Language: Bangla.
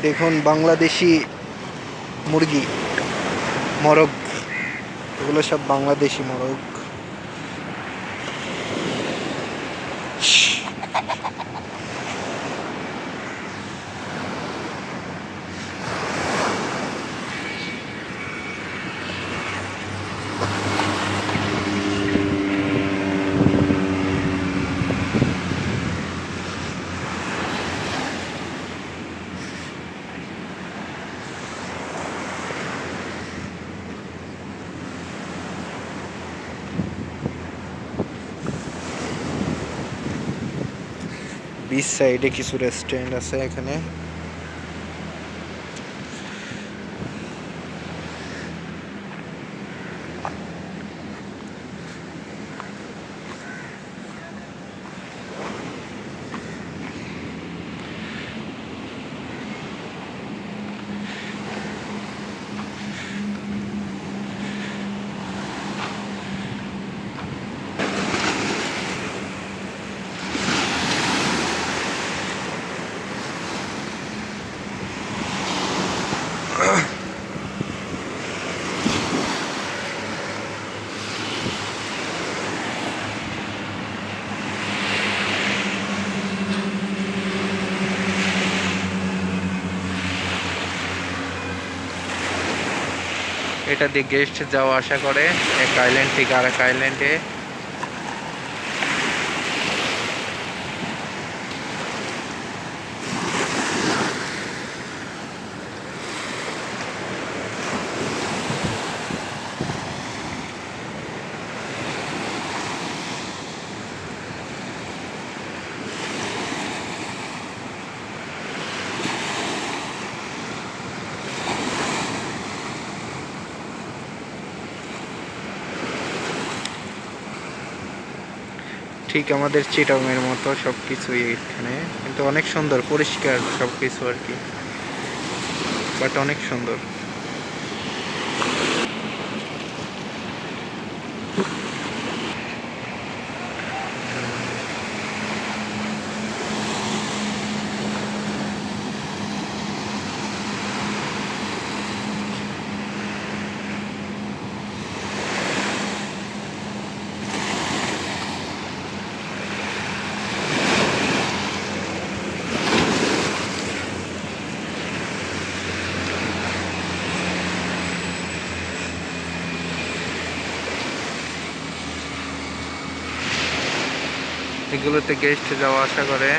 দেখুন বাংলাদেশি মুরগি মরগ। এগুলো সব বাংলাদেশি মরগ। বিচ সাইডে কিছু রেস্টুরেন্ট আছে এখানে। এটা দিয়ে গেস্ট যাওয়া আসা করে। এক আইল্যান্ড থেকে আর এক আইল্যান্ডে ঠিক আমাদের চিটংয়ের মতো সব কিছুই এখানে। কিন্তু অনেক সুন্দর, পরিষ্কার সব কিছু আর কি। বাট অনেক সুন্দর। এগুলোতে গেস্ট যাওয়া আসা করে।